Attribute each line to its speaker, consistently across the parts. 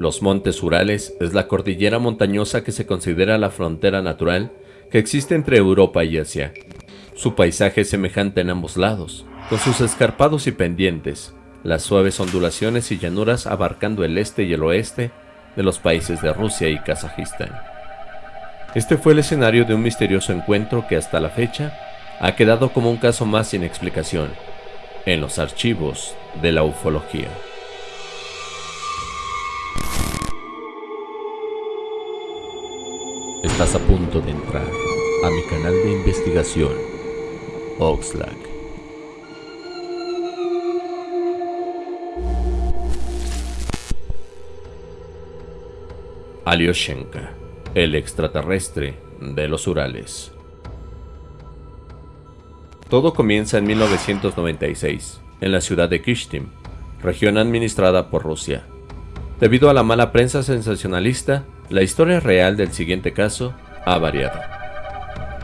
Speaker 1: Los Montes Urales es la cordillera montañosa que se considera la frontera natural que existe entre Europa y Asia. Su paisaje es semejante en ambos lados, con sus escarpados y pendientes, las suaves ondulaciones y llanuras abarcando el este y el oeste de los países de Rusia y Kazajistán. Este fue el escenario de un misterioso encuentro que hasta la fecha ha quedado como un caso más sin explicación en los archivos de la ufología. Estás a punto de entrar a mi canal de investigación, Oxlack. Alyoshenka, el extraterrestre de los Urales. Todo comienza en 1996, en la ciudad de Kishtim, región administrada por Rusia. Debido a la mala prensa sensacionalista, la historia real del siguiente caso ha variado.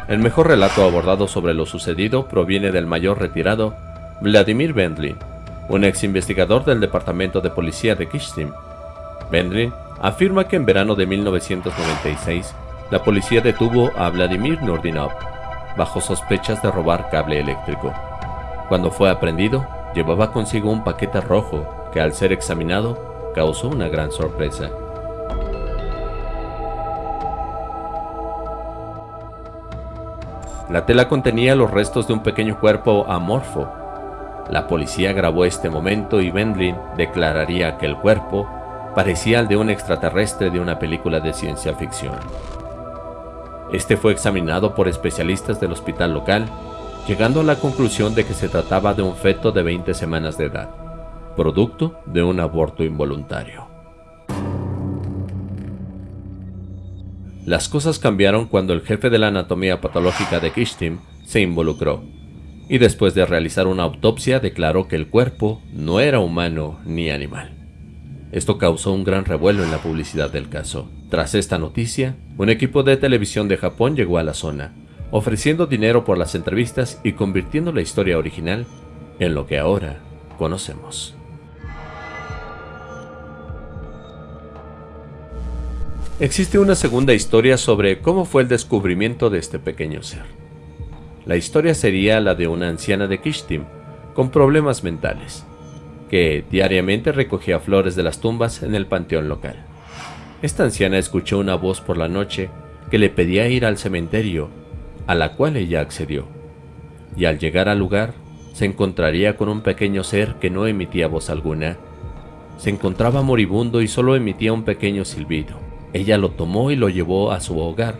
Speaker 1: El mejor relato abordado sobre lo sucedido proviene del mayor retirado Vladimir Vendlin, un ex investigador del Departamento de Policía de Kishtim. Vendlin afirma que en verano de 1996, la policía detuvo a Vladimir Nurdinov bajo sospechas de robar cable eléctrico. Cuando fue aprendido, llevaba consigo un paquete rojo que al ser examinado causó una gran sorpresa. La tela contenía los restos de un pequeño cuerpo amorfo. La policía grabó este momento y Bendlin declararía que el cuerpo parecía al de un extraterrestre de una película de ciencia ficción. Este fue examinado por especialistas del hospital local, llegando a la conclusión de que se trataba de un feto de 20 semanas de edad, producto de un aborto involuntario. Las cosas cambiaron cuando el jefe de la anatomía patológica de Kishtim se involucró, y después de realizar una autopsia declaró que el cuerpo no era humano ni animal. Esto causó un gran revuelo en la publicidad del caso. Tras esta noticia, un equipo de televisión de Japón llegó a la zona, ofreciendo dinero por las entrevistas y convirtiendo la historia original en lo que ahora conocemos. Existe una segunda historia sobre cómo fue el descubrimiento de este pequeño ser. La historia sería la de una anciana de Kishtim, con problemas mentales, que diariamente recogía flores de las tumbas en el panteón local. Esta anciana escuchó una voz por la noche que le pedía ir al cementerio, a la cual ella accedió, y al llegar al lugar se encontraría con un pequeño ser que no emitía voz alguna. Se encontraba moribundo y solo emitía un pequeño silbido. Ella lo tomó y lo llevó a su hogar,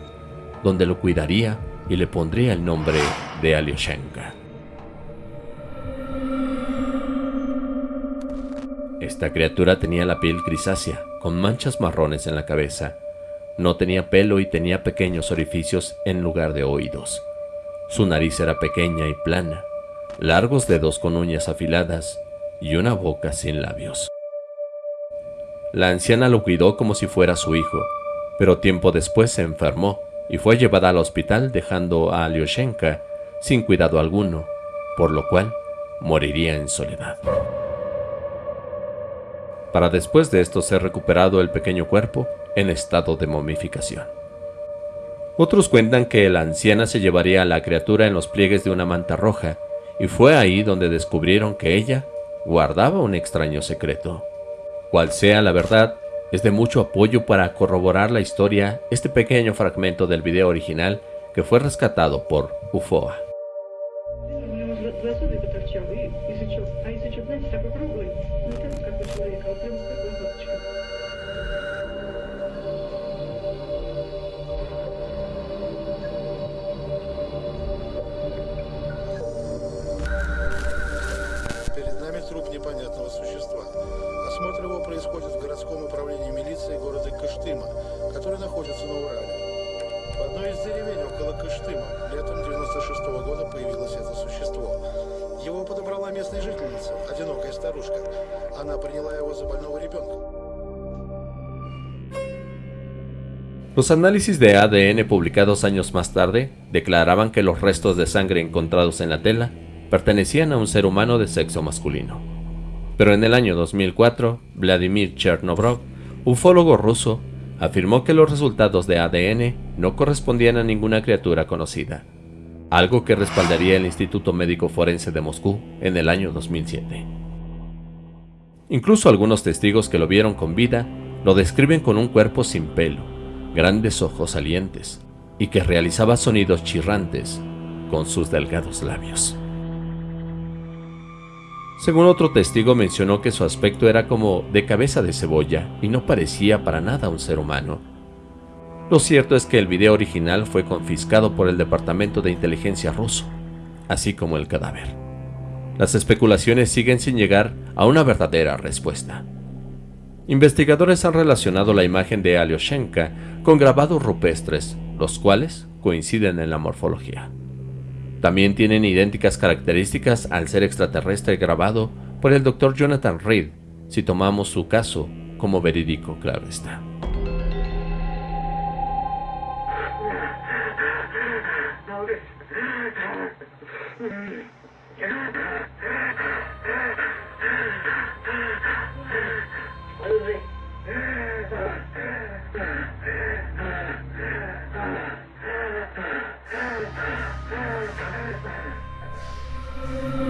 Speaker 1: donde lo cuidaría y le pondría el nombre de Alyoshenka. Esta criatura tenía la piel grisácea, con manchas marrones en la cabeza. No tenía pelo y tenía pequeños orificios en lugar de oídos. Su nariz era pequeña y plana, largos dedos con uñas afiladas y una boca sin labios. La anciana lo cuidó como si fuera su hijo, pero tiempo después se enfermó y fue llevada al hospital dejando a Alyoshenka sin cuidado alguno, por lo cual moriría en soledad. Para después de esto ser recuperado el pequeño cuerpo en estado de momificación. Otros cuentan que la anciana se llevaría a la criatura en los pliegues de una manta roja, y fue ahí donde descubrieron que ella guardaba un extraño secreto. Cual sea la verdad, es de mucho apoyo para corroborar la historia este pequeño fragmento del video original que fue rescatado por UFOA. Los análisis de ADN publicados años más tarde declaraban que los restos de sangre encontrados en la tela pertenecían a un ser humano de sexo masculino. Pero en el año 2004, Vladimir Chernobrov, ufólogo ruso, afirmó que los resultados de ADN no correspondían a ninguna criatura conocida, algo que respaldaría el Instituto Médico Forense de Moscú en el año 2007. Incluso algunos testigos que lo vieron con vida lo describen con un cuerpo sin pelo, grandes ojos salientes y que realizaba sonidos chirrantes con sus delgados labios. Según otro testigo mencionó que su aspecto era como de cabeza de cebolla y no parecía para nada un ser humano. Lo cierto es que el video original fue confiscado por el Departamento de Inteligencia ruso, así como el cadáver. Las especulaciones siguen sin llegar a una verdadera respuesta. Investigadores han relacionado la imagen de Alyoshenka con grabados rupestres, los cuales coinciden en la morfología. También tienen idénticas características al ser extraterrestre grabado por el Dr. Jonathan Reed, si tomamos su caso como verídico, claro está.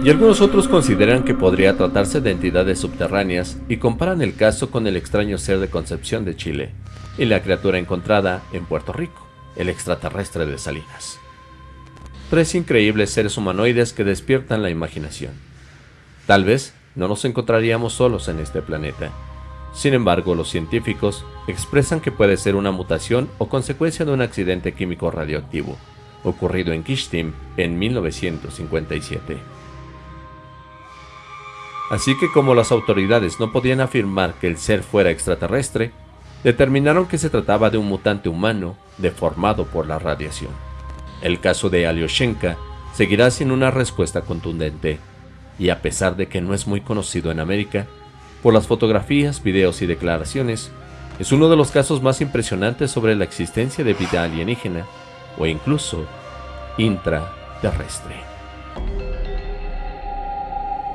Speaker 1: Y algunos otros consideran que podría tratarse de entidades subterráneas y comparan el caso con el extraño ser de Concepción de Chile y la criatura encontrada en Puerto Rico, el extraterrestre de Salinas. Tres increíbles seres humanoides que despiertan la imaginación. Tal vez no nos encontraríamos solos en este planeta. Sin embargo, los científicos expresan que puede ser una mutación o consecuencia de un accidente químico radioactivo, ocurrido en Kishtim en 1957. Así que como las autoridades no podían afirmar que el ser fuera extraterrestre, determinaron que se trataba de un mutante humano deformado por la radiación. El caso de Alyoshenka seguirá sin una respuesta contundente, y a pesar de que no es muy conocido en América, por las fotografías, videos y declaraciones, es uno de los casos más impresionantes sobre la existencia de vida alienígena o incluso intraterrestre.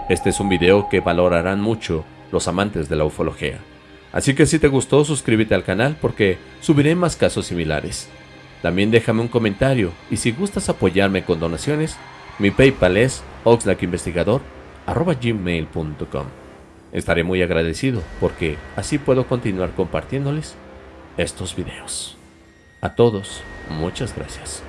Speaker 1: Este es un video que valorarán mucho los amantes de la ufología. Así que si te gustó suscríbete al canal porque subiré más casos similares. También déjame un comentario y si gustas apoyarme con donaciones, mi Paypal es oxlackinvestigador.gmail.com Estaré muy agradecido porque así puedo continuar compartiéndoles estos videos. A todos, muchas gracias.